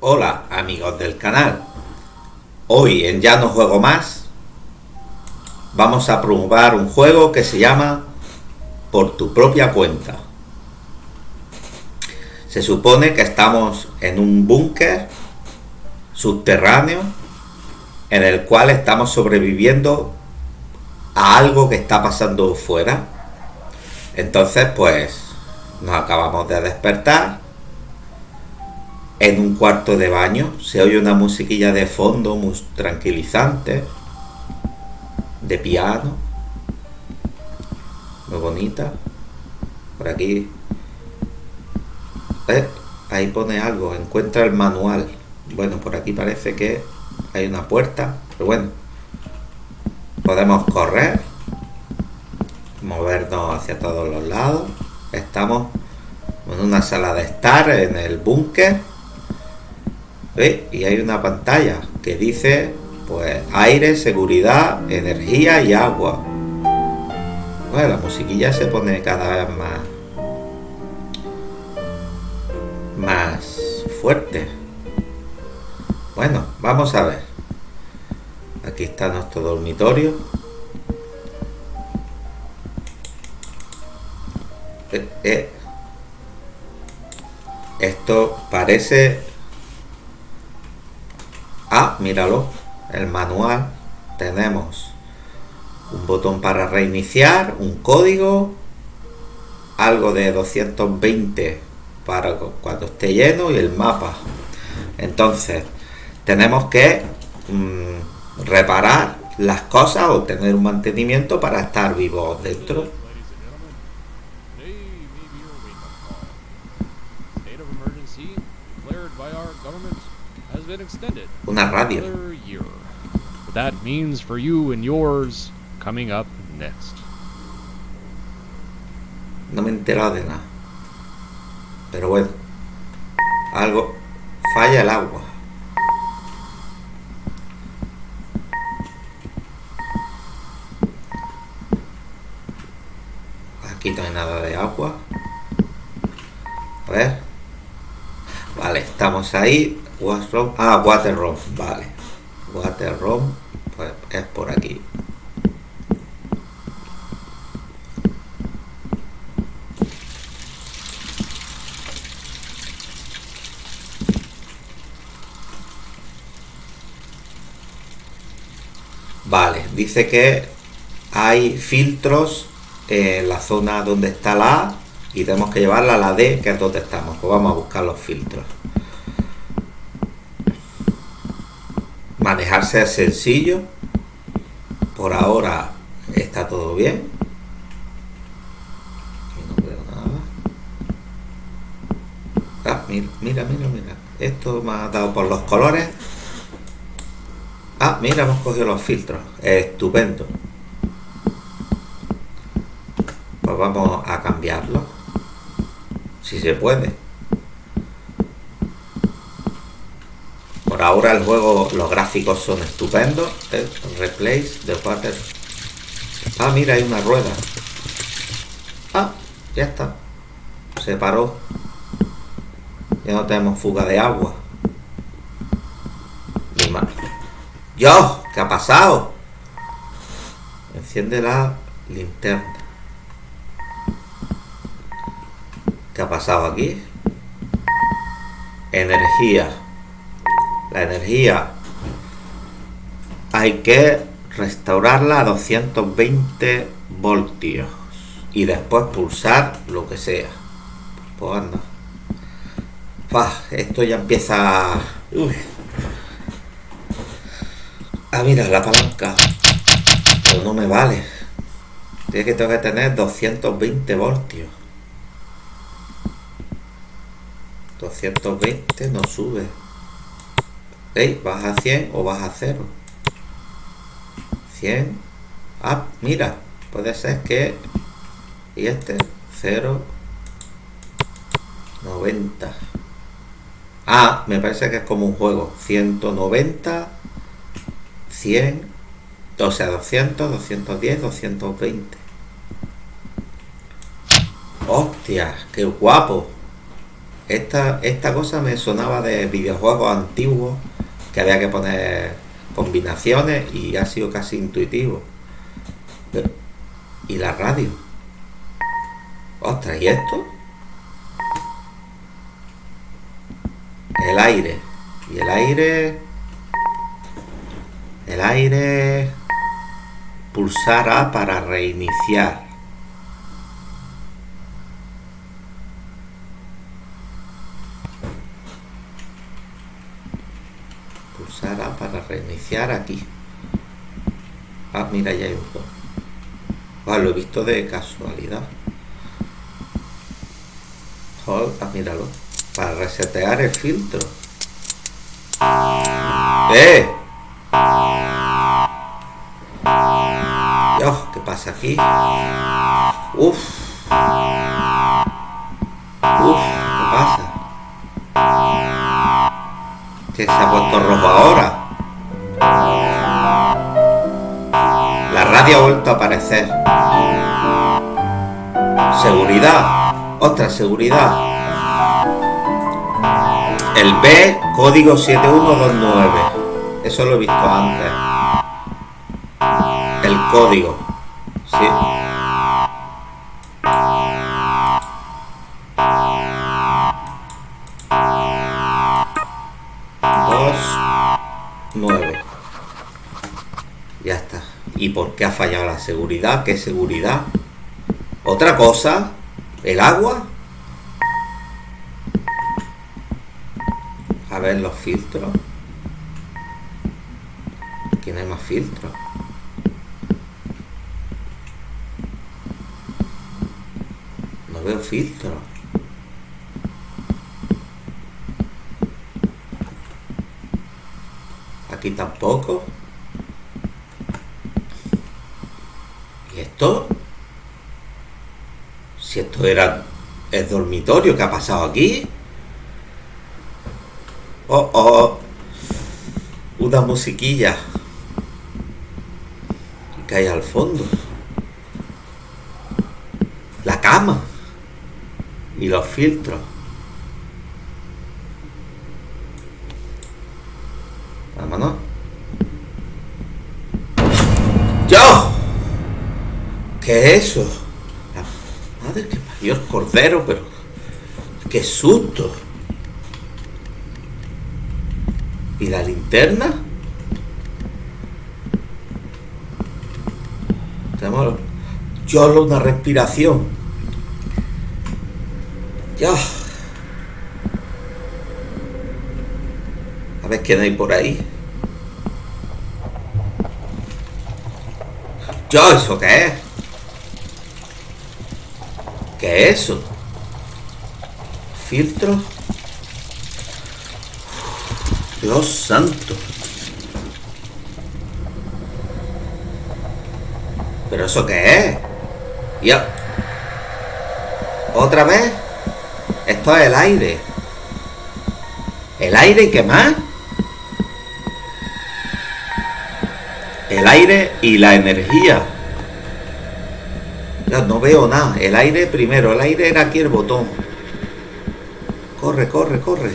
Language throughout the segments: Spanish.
Hola amigos del canal. Hoy en Ya no juego más vamos a probar un juego que se llama Por tu propia cuenta. Se supone que estamos en un búnker subterráneo en el cual estamos sobreviviendo a algo que está pasando fuera. Entonces pues nos acabamos de despertar en un cuarto de baño. Se oye una musiquilla de fondo muy tranquilizante, de piano, muy bonita. Por aquí, eh, ahí pone algo, encuentra el manual. Bueno, por aquí parece que hay una puerta, pero bueno, podemos correr, movernos hacia todos los lados. Estamos en una sala de estar en el búnker y hay una pantalla que dice pues aire, seguridad, energía y agua. Bueno, la musiquilla se pone cada vez más más fuerte. Bueno, vamos a ver. Aquí está nuestro dormitorio. Eh, eh. Esto parece míralo, el manual. Tenemos un botón para reiniciar, un código, algo de 220 para cuando esté lleno y el mapa. Entonces, tenemos que mm, reparar las cosas o tener un mantenimiento para estar vivos dentro. Una radio. That means for you and yours coming up next. No me he enterado de nada. Pero bueno. Algo. Falla el agua. Aquí no hay nada de agua. A ver. Vale, estamos ahí. Washroom. Ah, water room. Vale. Water room. Pues es por aquí. Vale, dice que hay filtros en la zona donde está la A y tenemos que llevarla a la D, que es donde estamos. Pues vamos a buscar los filtros. Manejarse es sencillo. Por ahora está todo bien. No veo nada. Ah, mira, mira, mira, mira. Esto me ha dado por los colores. Ah, mira, hemos cogido los filtros. Estupendo. Pues vamos a cambiarlo. Si se puede Por ahora el juego, los gráficos son estupendos. replace the water. Ah, mira, hay una rueda. Ah, ya está. Se paró. Ya no tenemos fuga de agua. ¡Dios! ¿Qué ha pasado? Enciende la linterna. ¿Qué ha pasado aquí? Energía la energía hay que restaurarla a 220 voltios y después pulsar lo que sea. Pues anda. Esto ya empieza Uy. ah mira la palanca. Pero no me vale. Tiene que tengo que tener 220 voltios. 220 no sube ¿Veis? Vas a 100 o vas a 0. 100. Ah, mira. Puede ser que... Y este, 0. 90. Ah, me parece que es como un juego. 190. 100. O sea, 200, 210, 220. ¡Hostia! ¡Qué guapo! Esta, esta cosa me sonaba de videojuegos antiguos había que poner combinaciones y ha sido casi intuitivo. ¿Y la radio? Ostras, ¿y esto? El aire. Y el aire... El aire... Pulsar A para reiniciar. Pulsar A aquí. Ah, mira, ya hay un botón. Ah, lo he visto de casualidad. Joder, ah, míralo. Para resetear el filtro. ¡Eh! Dios, ¿qué pasa aquí? Uf. Uf, ¿qué pasa? Que se ha puesto rojo ahora. Ha vuelto a aparecer. Seguridad. Otra seguridad. El B, código 7129. Eso lo he visto antes. El código. Sí. ¿Y por qué ha fallado la seguridad? ¿Qué seguridad? Otra cosa, el agua. A ver los filtros. Aquí no hay más filtros. No veo filtros. Aquí tampoco. ¿Y esto? Si esto era el dormitorio, ¿qué ha pasado aquí? Oh, oh. Una musiquilla. Que hay al fondo. La cama. Y los filtros. Vámonos. ¿Qué es eso? La madre que parió el cordero, pero. ¡Qué susto! ¿Y la linterna? Tenemos yo una respiración. Ya. A ver quién hay por ahí. Yo, ¿eso qué es? ¿Qué es eso? ¿Filtro? Dios santo. ¿Pero eso qué es? Ya. ¿Otra vez? Esto es el aire. ¿El aire y qué más? El aire y la energía. Ya no veo nada. El aire primero. El aire era aquí el botón. Corre, corre, corre.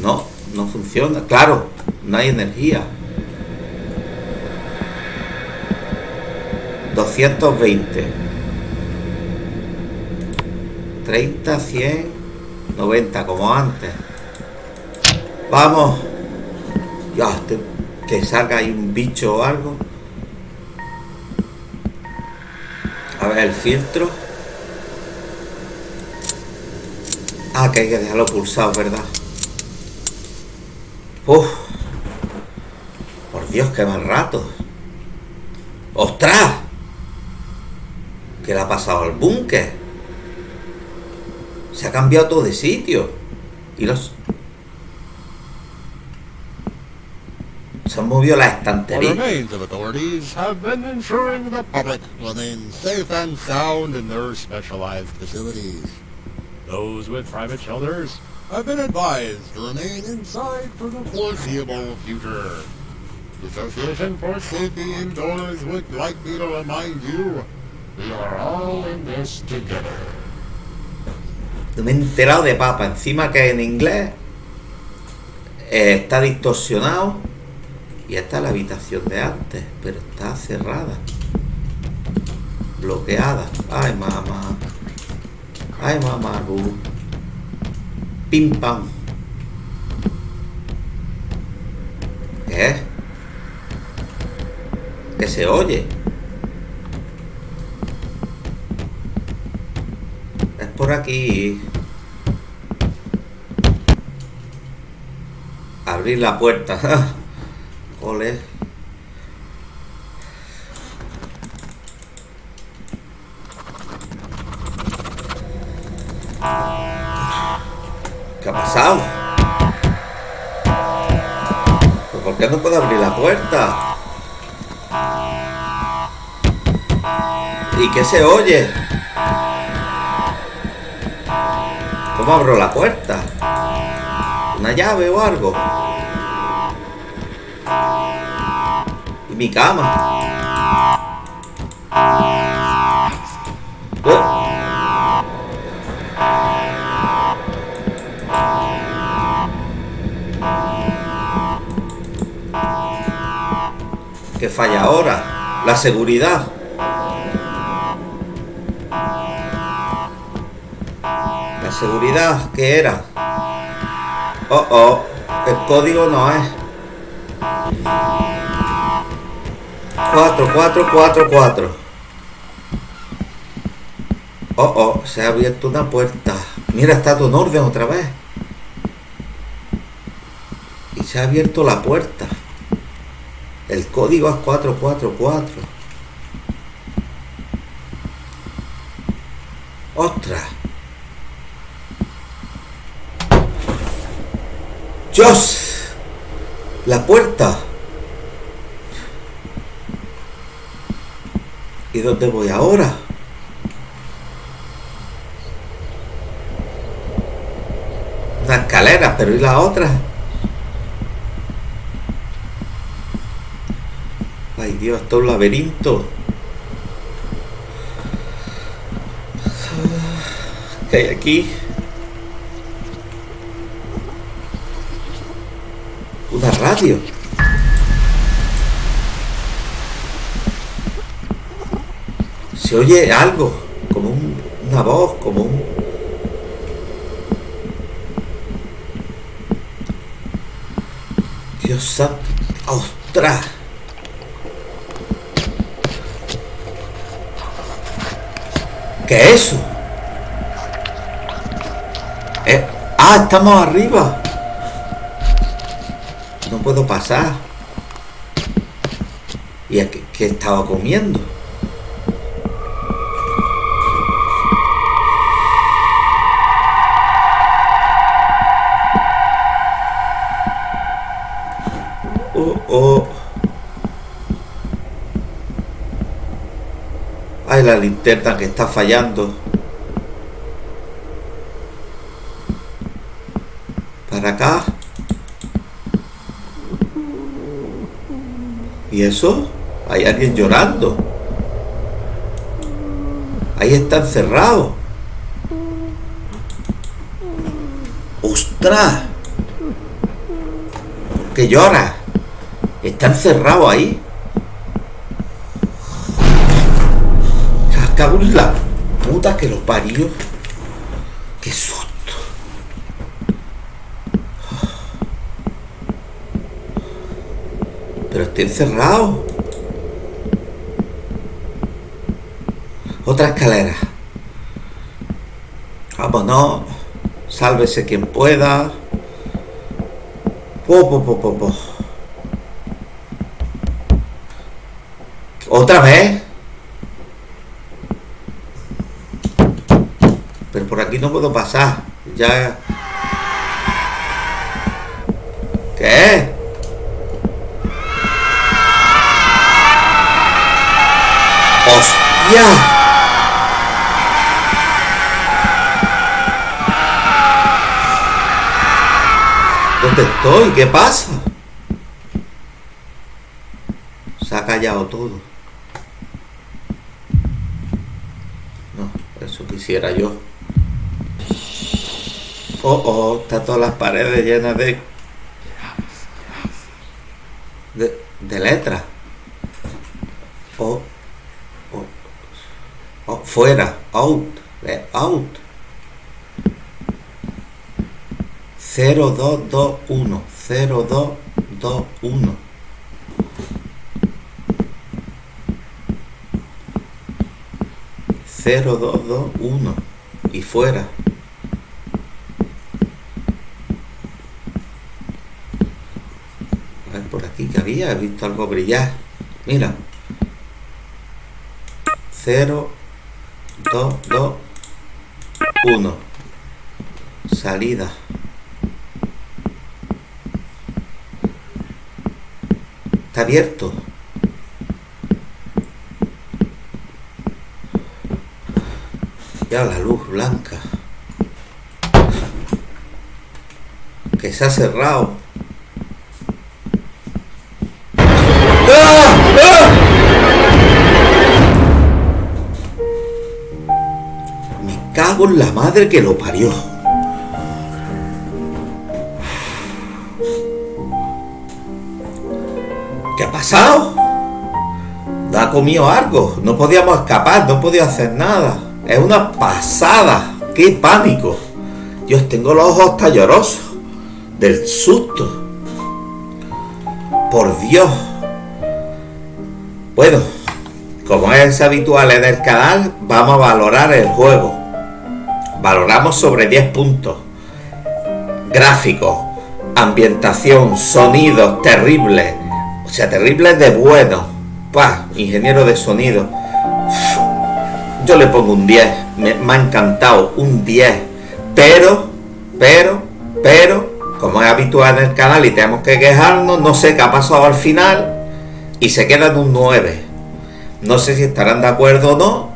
No, no funciona. Claro, no hay energía. 220. 30, 100, 90, como antes. Vamos. Ya, que salga ahí un bicho o algo. A ver el filtro. Ah, que hay que dejarlo pulsado, ¿verdad? Uf. Por Dios, qué mal rato. ¡Ostras! ¿Qué le ha pasado al búnker? Se ha cambiado todo de sitio. Y los... Se han movido las The estanterías. remains of authorities have been ensuring the public remain safe and sound in their specialized facilities. Those with private shelters, I've been advised to remain inside for the foreseeable future. The Association for Safety Indoors would like me to remind you, we are all in this together. No me he enterado de papa. Encima que en inglés eh, está distorsionado. Y esta es la habitación de antes, pero está cerrada. Bloqueada. Ay, mamá. Ay, mamá, Lu. Pim pam. ¿Qué? Que se oye. Es por aquí. Abrir la puerta. Ole. ¿Qué ha pasado? ¿Pero ¿Por qué no puedo abrir la puerta? ¿Y qué se oye? ¿Cómo abro la puerta? ¿Una llave o algo? Mi cama? ¿Eh? ¿Qué falla ahora? La seguridad. La seguridad, ¿qué era? Oh, oh, el código no es. 4, 4, 4, 4. Oh, oh, se ha abierto una puerta. Mira, está todo en orden otra vez. Y se ha abierto la puerta. El código es 444. ¡Ostras! ¡Dios! La puerta. ¿Y dónde voy ahora? Una escalera, pero ¿y la otra? Ay Dios, esto es un laberinto. ¿Qué hay aquí? Una radio. Se oye algo, como un- una voz, como un... Dios santo. ¡Ostras! ¿Qué es eso? Eh, ah, estamos arriba. No puedo pasar. ¿Y qué, qué estaba comiendo? La linterna que está fallando. Para acá. ¿Y eso? Hay alguien llorando. Ahí está encerrado. ¡Ostras! Que llora. Está encerrado ahí. La puta que lo parió. Qué susto. Pero está encerrado. Otra escalera. Vámonos. Sálvese quien pueda. Po, po, po, po, po. ¿Otra vez? Pero por aquí no puedo pasar. Ya. ¿Qué? ¡Hostia! ¿Dónde estoy? ¿Qué pasa? Se ha callado todo. No, eso quisiera yo. Oh, oh, está todas las paredes llenas de... De, de letras. Oh, oh, oh, fuera, out, out. 0221, 0221. Cero, dos, dos, uno. Y fuera. A ver por que había, visto algo brillar. Mira. 0, 2, 2, 1. Salida. Está abierto. Ya la luz blanca. Que se ha cerrado. ¡Ah! ¡Ah! Me cago en la madre que lo parió. ¿Qué ha pasado? No ha comido algo. No podíamos escapar, no podía hacer nada. Es una pasada. ¡Qué pánico! Dios, tengo los ojos tallorosos del susto. Por Dios. Bueno, como es habitual en el canal, vamos a valorar el juego. Valoramos sobre 10 puntos. Gráficos, ambientación, sonidos terribles. O sea, terribles de bueno. Pah, ingeniero de sonido. Yo le pongo un 10. Me, me ha encantado. Un 10. Pero, pero, pero, como es habitual en el canal y tenemos que quejarnos, no sé qué ha pasado al final. Y se queda en un 9. No sé si estarán de acuerdo o no.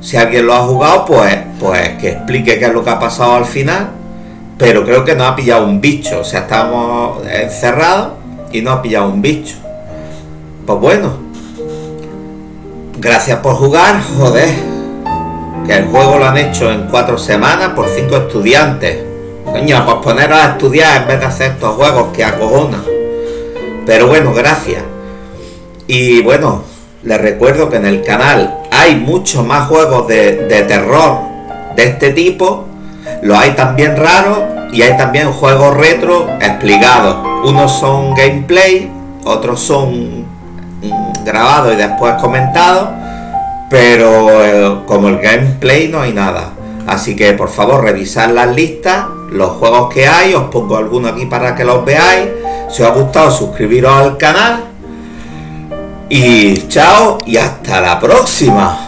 Si alguien lo ha jugado, pues, pues que explique qué es lo que ha pasado al final. Pero creo que no ha pillado un bicho. O sea, estamos encerrados y no ha pillado un bicho. Pues bueno. Gracias por jugar, joder. Que el juego lo han hecho en cuatro semanas por cinco estudiantes. Coño, pues poneros a estudiar en vez de hacer estos juegos que acojonan. Pero bueno, gracias. Y bueno, les recuerdo que en el canal hay muchos más juegos de, de terror de este tipo. Los hay también raros y hay también juegos retro explicados. Unos son gameplay, otros son mm, grabados y después comentados. Pero eh, como el gameplay no hay nada. Así que por favor revisad las listas, los juegos que hay, os pongo algunos aquí para que los veáis. Si os ha gustado suscribiros al canal. Y chao y hasta la próxima.